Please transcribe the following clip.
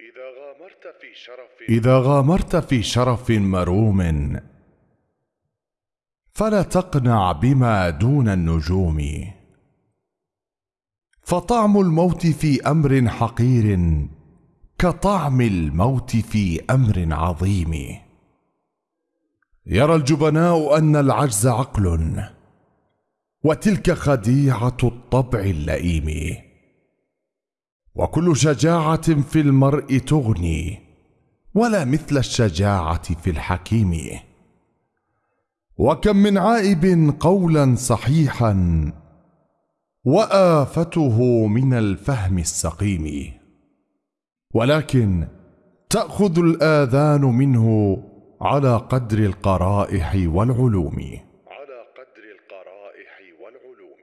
إذا غامرت في شرف إذا غامرت في شرف مروم فلا تقنع بما دون النجوم. فطعم الموت في أمر حقير كطعم الموت في أمر عظيم. يرى الجبناء أن العجز عقل. وتلك خديعة الطبع اللئيم. وكل شجاعة في المرء تغني ولا مثل الشجاعة في الحكيم. وكم من عائب قولا صحيحا وآفته من الفهم السقيم. ولكن تأخذ الآذان منه على قدر القرائح والعلوم. والعلوم.